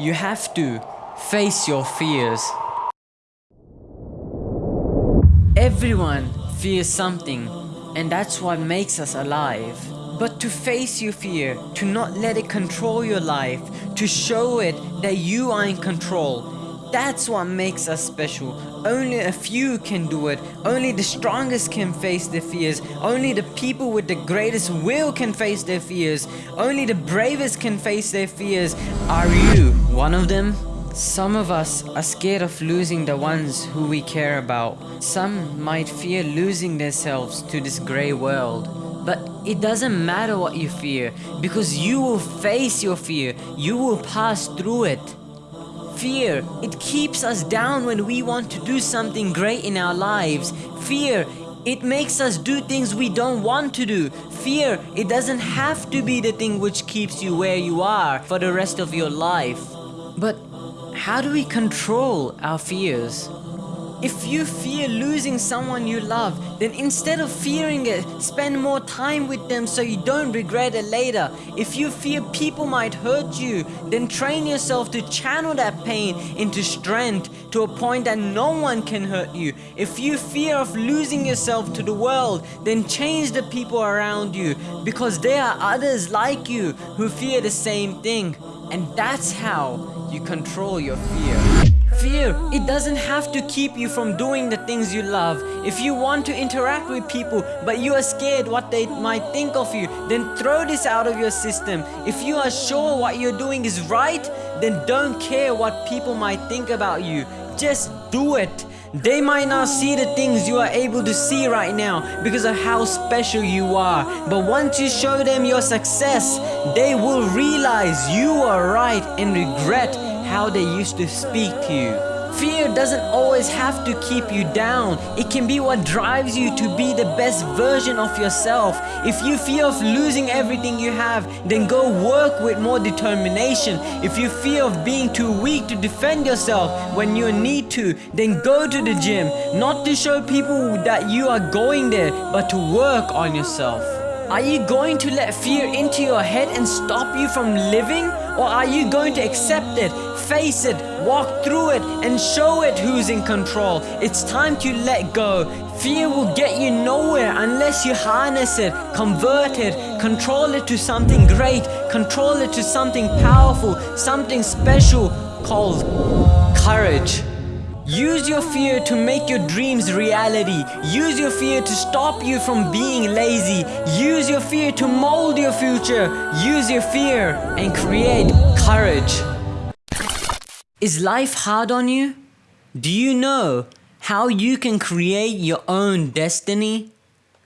You have to face your fears. Everyone fears something and that's what makes us alive. But to face your fear, to not let it control your life, to show it that you are in control, that's what makes us special. Only a few can do it. Only the strongest can face their fears. Only the people with the greatest will can face their fears. Only the bravest can face their fears. Are you one of them? Some of us are scared of losing the ones who we care about. Some might fear losing themselves to this grey world. But it doesn't matter what you fear because you will face your fear. You will pass through it. Fear, it keeps us down when we want to do something great in our lives. Fear, it makes us do things we don't want to do. Fear, it doesn't have to be the thing which keeps you where you are for the rest of your life. But how do we control our fears? If you fear losing someone you love, then instead of fearing it, spend more time with them so you don't regret it later. If you fear people might hurt you, then train yourself to channel that pain into strength to a point that no one can hurt you. If you fear of losing yourself to the world, then change the people around you because there are others like you who fear the same thing. And that's how you control your fear. Fear, it doesn't have to keep you from doing the things you love. If you want to interact with people but you are scared what they might think of you, then throw this out of your system. If you are sure what you're doing is right, then don't care what people might think about you. Just do it. They might not see the things you are able to see right now because of how special you are. But once you show them your success, they will realize you are right and regret how they used to speak to you. Fear doesn't always have to keep you down. It can be what drives you to be the best version of yourself. If you fear of losing everything you have, then go work with more determination. If you fear of being too weak to defend yourself when you need to, then go to the gym. Not to show people that you are going there, but to work on yourself. Are you going to let fear into your head and stop you from living? Or are you going to accept it, face it, walk through it and show it who's in control? It's time to let go. Fear will get you nowhere unless you harness it, convert it, control it to something great, control it to something powerful, something special called courage. Use your fear to make your dreams reality. Use your fear to stop you from being lazy. Use your fear to mold your future. Use your fear and create courage. Is life hard on you? Do you know how you can create your own destiny?